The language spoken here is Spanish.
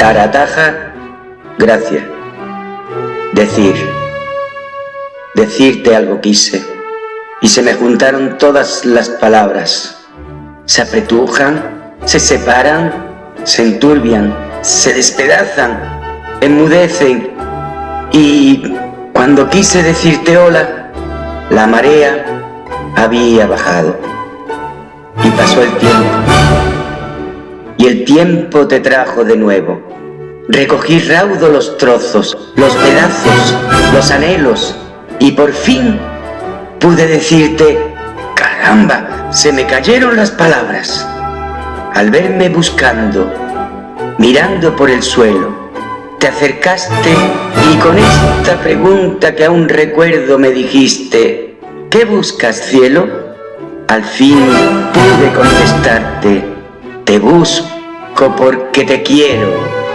Tarataja, gracia. Decir, decirte algo quise, y se me juntaron todas las palabras. Se apretujan, se separan, se enturbian, se despedazan, enmudecen, y cuando quise decirte hola, la marea había bajado. Y pasó el tiempo. Tiempo te trajo de nuevo. Recogí raudo los trozos, los pedazos, los anhelos, y por fin pude decirte, caramba, se me cayeron las palabras. Al verme buscando, mirando por el suelo, te acercaste y con esta pregunta que aún recuerdo me dijiste, ¿qué buscas cielo? Al fin pude contestarte, te busco porque te quiero.